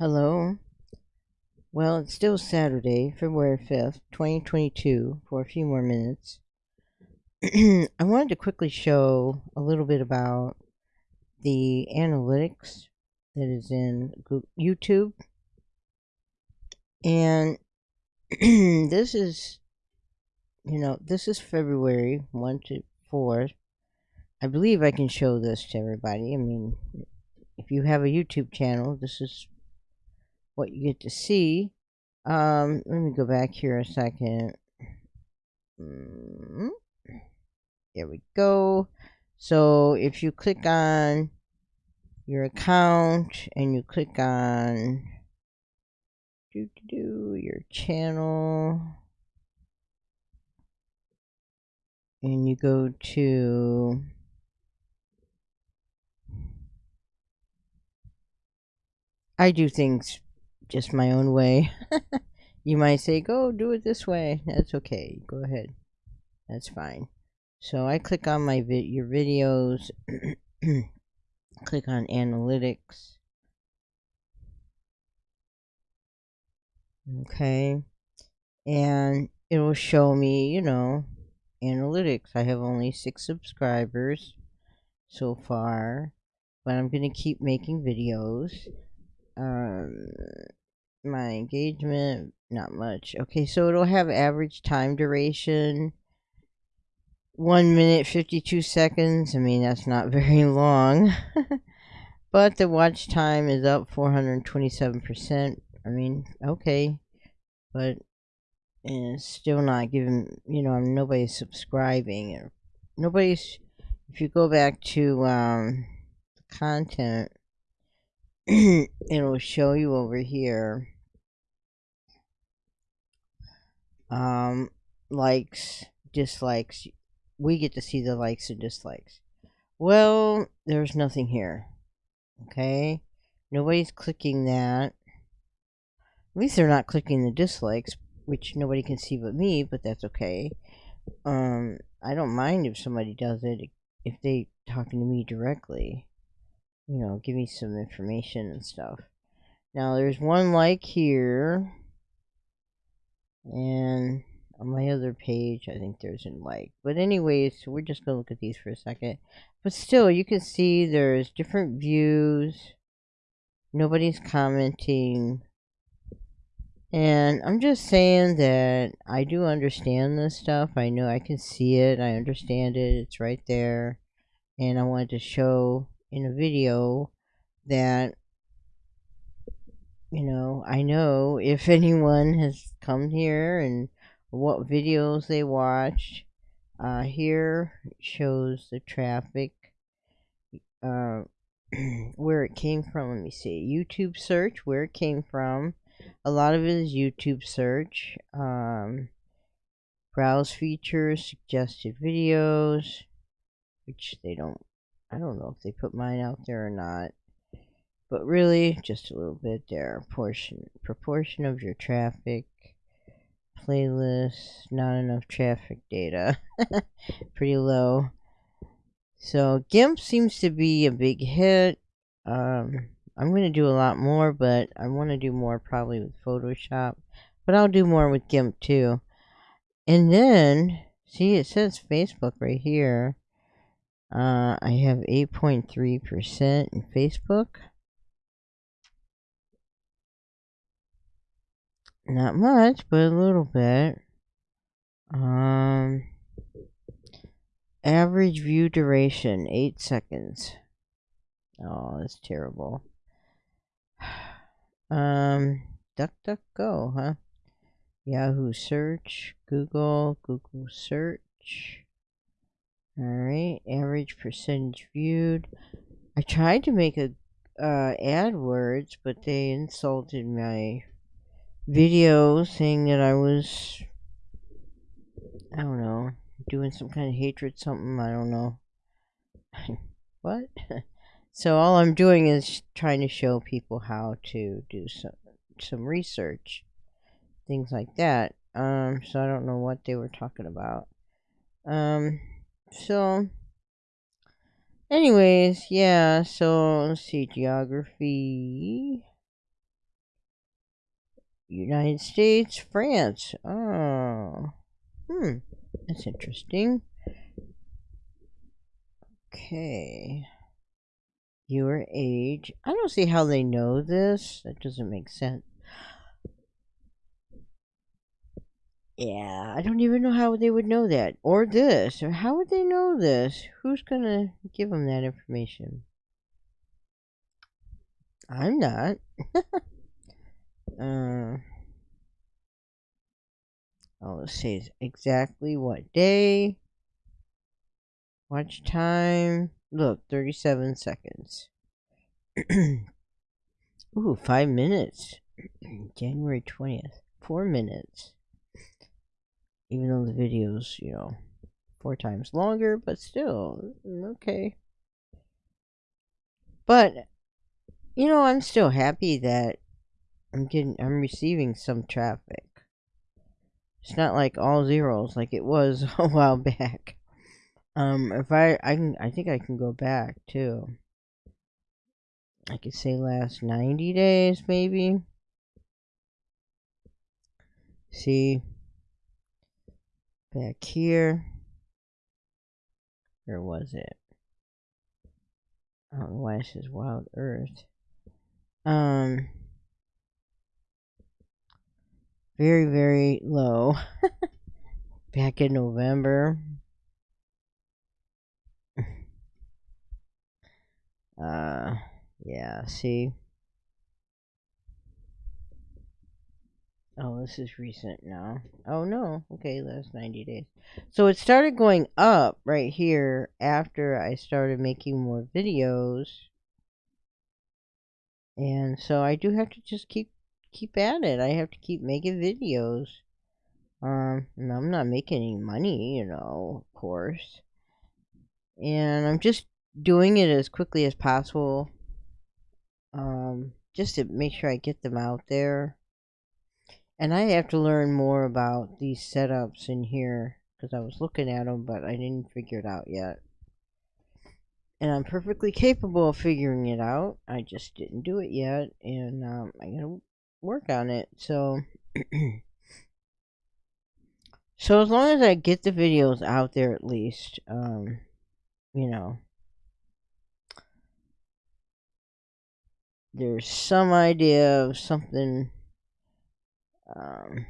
Hello. Well, it's still Saturday, February 5th, 2022, for a few more minutes. I wanted to quickly show a little bit about the analytics that is in YouTube. And this is, you know, this is February 1 to 4. I believe I can show this to everybody. I mean, if you have a YouTube channel, this is what you get to see. Um, let me go back here a second. Mm, there we go. So if you click on your account and you click on do, do, do, your channel and you go to I do things just my own way. you might say, go do it this way. That's okay. Go ahead. That's fine. So I click on my vid your videos, click on analytics. Okay. And it will show me, you know, analytics. I have only six subscribers so far, but I'm going to keep making videos. Um, my engagement, not much. Okay, so it'll have average time duration. 1 minute 52 seconds. I mean, that's not very long. but the watch time is up 427%. I mean, okay. But it's still not giving, you know, nobody's subscribing. Nobody's, if you go back to um, the content, it'll show you over here um likes dislikes. We get to see the likes and dislikes. Well there's nothing here okay? Nobody's clicking that. At least they're not clicking the dislikes which nobody can see but me but that's okay. Um i don't mind if somebody does it if they talking to me directly you know, give me some information and stuff. Now, there's one like here. And on my other page, I think there's a like. But anyways, we're just going to look at these for a second. But still, you can see there's different views. Nobody's commenting. And I'm just saying that I do understand this stuff. I know I can see it. I understand it. It's right there. And I wanted to show in a video that you know I know if anyone has come here and what videos they watched. Uh, here shows the traffic uh, where it came from. Let me see. YouTube search where it came from. A lot of it is YouTube search um, browse features suggested videos which they don't I don't know if they put mine out there or not. But really, just a little bit there. Portion, proportion of your traffic, playlist, not enough traffic data. Pretty low. So GIMP seems to be a big hit. Um, I'm going to do a lot more, but I want to do more probably with Photoshop. But I'll do more with GIMP too. And then, see, it says Facebook right here. Uh, I have 8.3% in Facebook. Not much, but a little bit. Um, average view duration, 8 seconds. Oh, that's terrible. Um, DuckDuckGo, huh? Yahoo search, Google, Google search. Alright, average percentage viewed. I tried to make a uh, AdWords, but they insulted my video saying that I was, I don't know, doing some kind of hatred something, I don't know. what? so all I'm doing is trying to show people how to do some, some research. Things like that. Um, so I don't know what they were talking about. Um, so, anyways, yeah, so let's see, geography. United States, France. Oh, hmm, that's interesting. Okay. Your age. I don't see how they know this. That doesn't make sense. Yeah, I don't even know how they would know that. Or this. Or how would they know this? Who's going to give them that information? I'm not. uh, oh, let's see exactly what day. Watch time. Look, 37 seconds. Ooh, five minutes. January 20th. Four minutes. Even though the video's, you know, four times longer, but still, mm, okay. But, you know, I'm still happy that I'm getting, I'm receiving some traffic. It's not like all zeros like it was a while back. Um, if I, I can, I think I can go back too. I could say last 90 days, maybe. See, back here. Where was it? I don't know why it says Wild Earth. Um, very, very low. back in November. uh, yeah, see? Oh, this is recent now. Oh, no. Okay, last 90 days. So it started going up right here after I started making more videos. And so I do have to just keep keep at it. I have to keep making videos. Um, and I'm not making any money, you know, of course. And I'm just doing it as quickly as possible um, just to make sure I get them out there. And I have to learn more about these setups in here because I was looking at them, but I didn't figure it out yet. And I'm perfectly capable of figuring it out. I just didn't do it yet, and um, I gotta work on it. So, so as long as I get the videos out there, at least, um, you know, there's some idea of something um,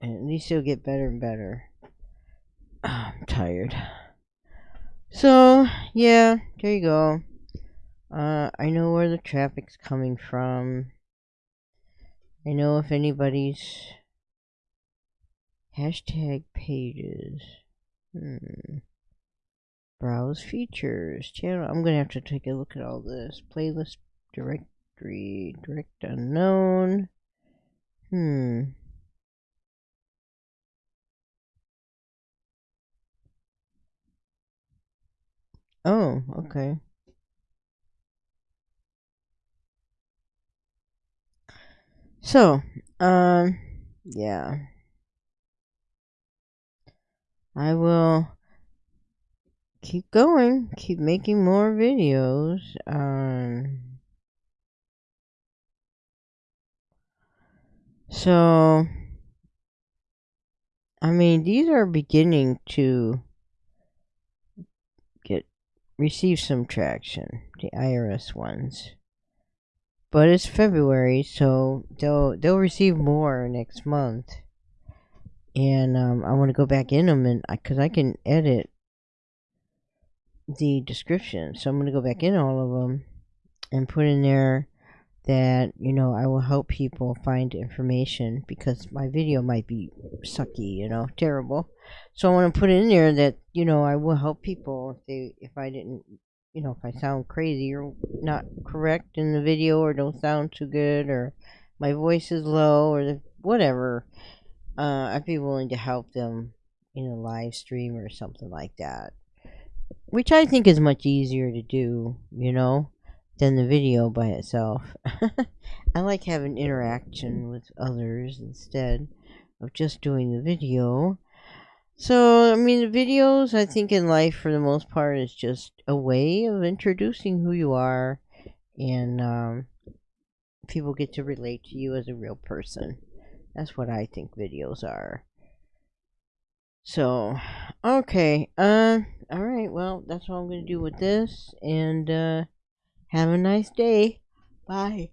and at least it'll get better and better I'm tired so yeah there you go uh, I know where the traffic's coming from I know if anybody's hashtag pages hmm Browse features. Channel. I'm going to have to take a look at all this. Playlist directory. Direct unknown. Hmm. Oh, okay. So, um, yeah. I will keep going, keep making more videos. Um, so, I mean, these are beginning to get receive some traction, the IRS ones. But it's February, so they'll they'll receive more next month. And um, I want to go back in them and because I can edit the description. So I'm going to go back in all of them and put in there that, you know, I will help people find information because my video might be sucky, you know, terrible. So I want to put in there that, you know, I will help people if they, if I didn't, you know, if I sound crazy or not correct in the video or don't sound too good or my voice is low or the, whatever, uh, I'd be willing to help them in a live stream or something like that which I think is much easier to do, you know, than the video by itself. I like having interaction with others instead of just doing the video. So, I mean, the videos, I think, in life for the most part is just a way of introducing who you are and um, people get to relate to you as a real person. That's what I think videos are. So, okay. Uh, all right. Well, that's all I'm going to do with this. And uh, have a nice day. Bye.